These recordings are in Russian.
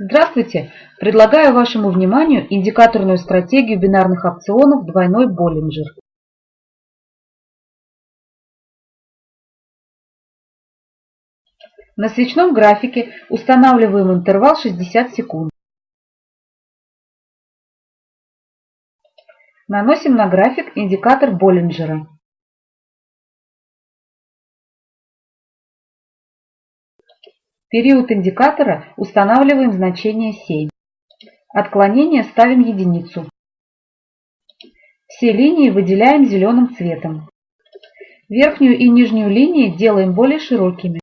Здравствуйте! Предлагаю вашему вниманию индикаторную стратегию бинарных опционов двойной Боллинджер. На свечном графике устанавливаем интервал 60 секунд. Наносим на график индикатор Боллинджера. Период индикатора устанавливаем значение 7. Отклонение ставим единицу. Все линии выделяем зеленым цветом. Верхнюю и нижнюю линии делаем более широкими.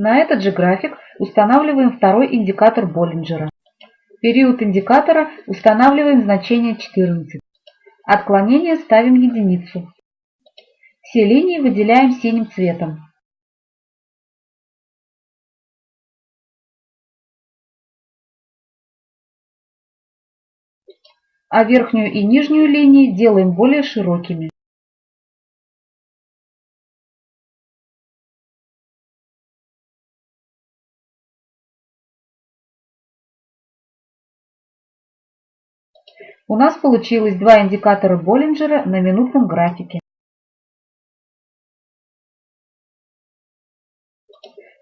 На этот же график устанавливаем второй индикатор Боллинджера. Период индикатора устанавливаем значение 14. Отклонение ставим единицу. Все линии выделяем синим цветом. А верхнюю и нижнюю линии делаем более широкими. У нас получилось два индикатора Боллинджера на минутном графике.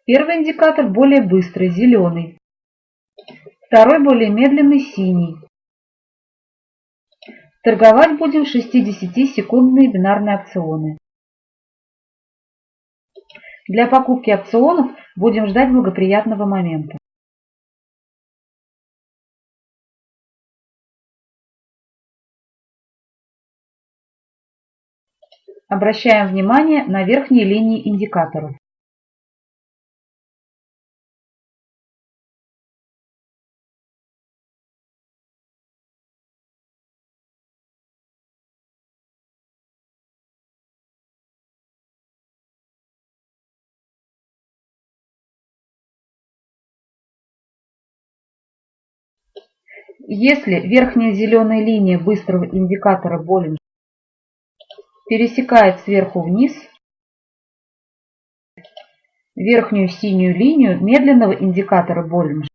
Первый индикатор более быстрый, зеленый. Второй более медленный, синий. Торговать будем 60-секундные бинарные опционы. Для покупки опционов будем ждать благоприятного момента. Обращаем внимание на верхние линии индикаторов. Если верхняя зеленая линия быстрого индикатора Боллинджера пересекает сверху вниз верхнюю синюю линию медленного индикатора Боллинджера.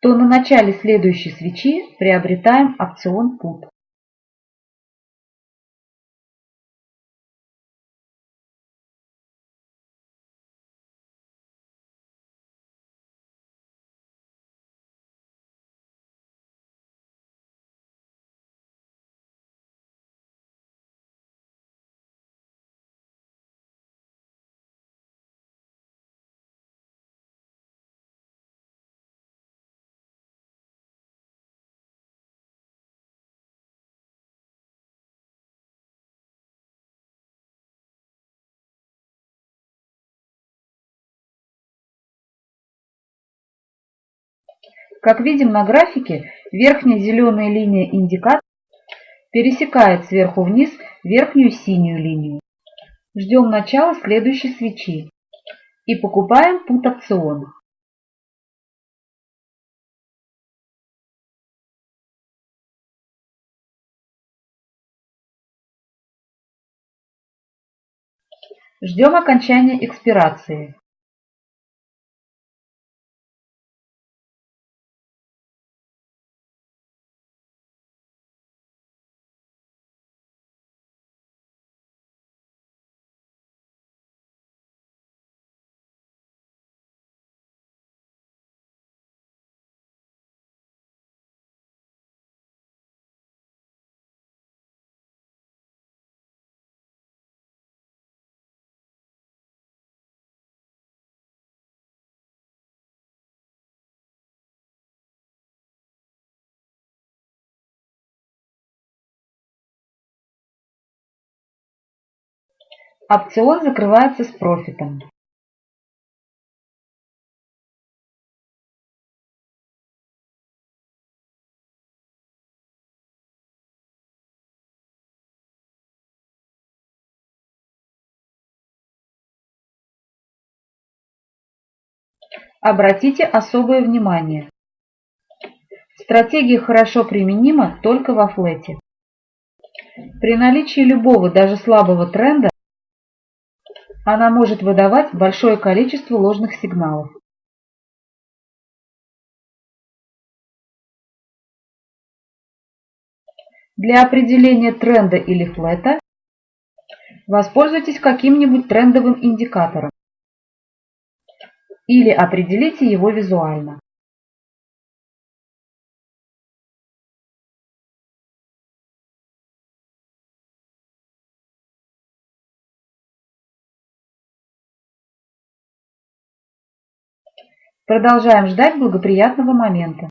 то на начале следующей свечи приобретаем опцион PUT. Как видим на графике, верхняя зеленая линия индикатора пересекает сверху вниз верхнюю синюю линию. Ждем начала следующей свечи и покупаем пут опцион. Ждем окончания экспирации. Опцион закрывается с профитом Обратите особое внимание. Стратегия хорошо применима только во флете. При наличии любого, даже слабого тренда, она может выдавать большое количество ложных сигналов. Для определения тренда или флета воспользуйтесь каким-нибудь трендовым индикатором или определите его визуально. Продолжаем ждать благоприятного момента.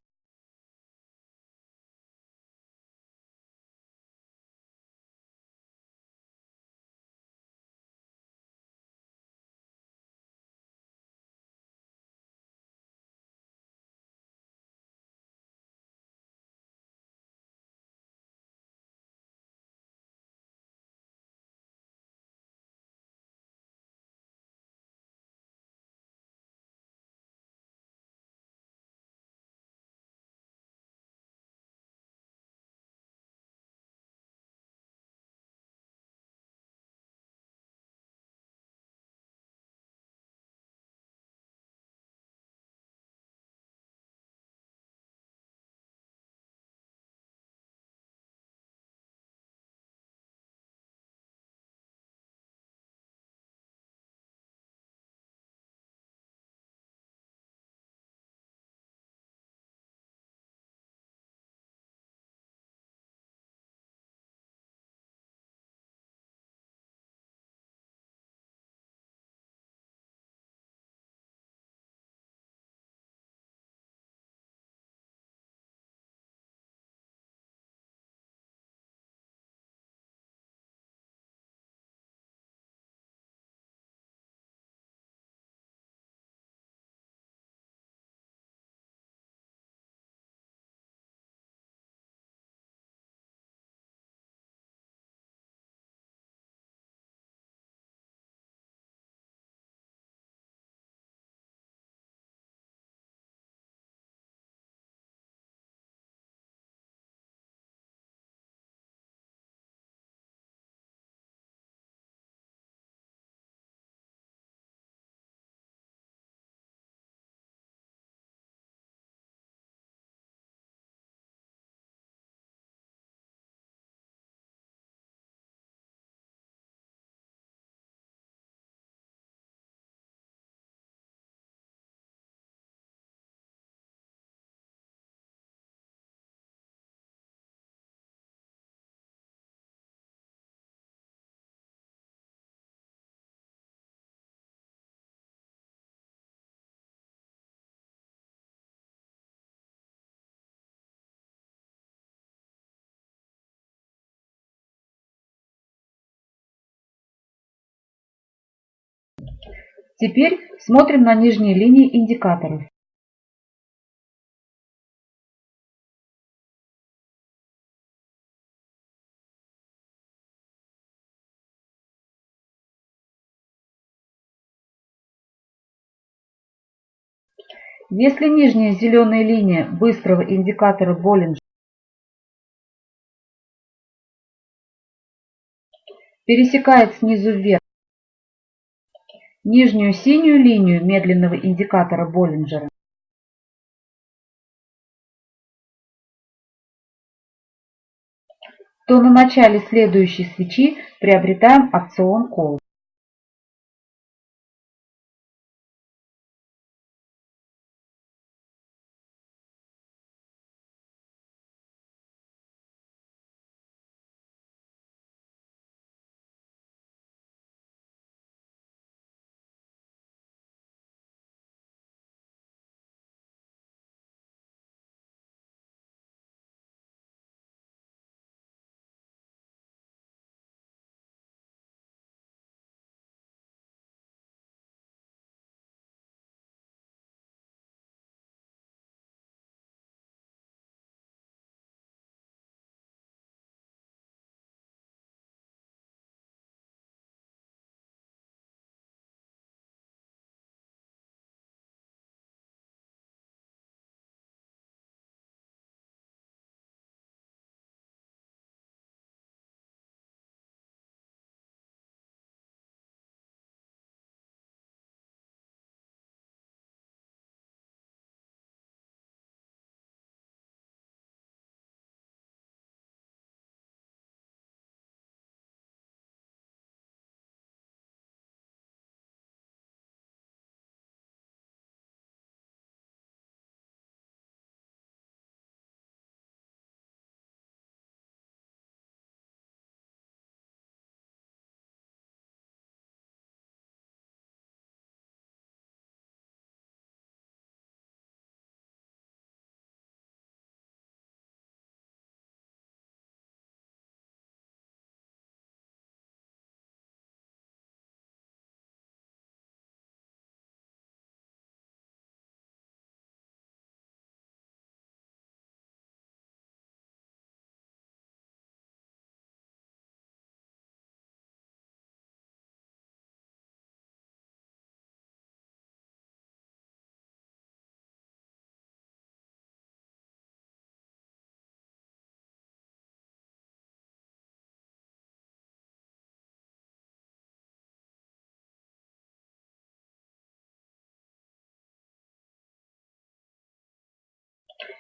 Теперь смотрим на нижние линии индикаторов. Если нижняя зеленая линия быстрого индикатора Боллинджера пересекает снизу вверх нижнюю синюю линию медленного индикатора Боллинджера, то на начале следующей свечи приобретаем опцион Call.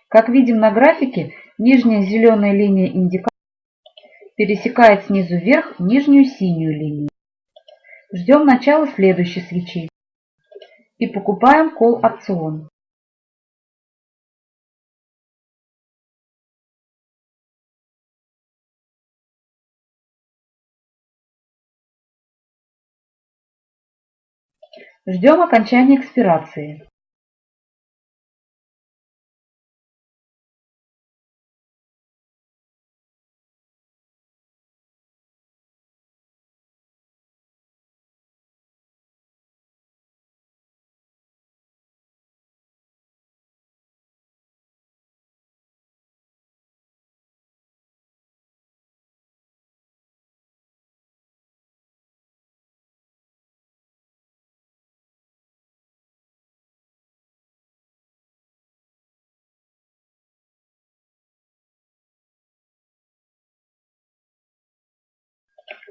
Как видим на графике, нижняя зеленая линия индикатора пересекает снизу вверх нижнюю синюю линию. Ждем начала следующей свечи и покупаем call опцион. Ждем окончания экспирации.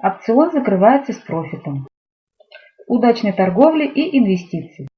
Опцион закрывается с профитом. Удачной торговли и инвестиций!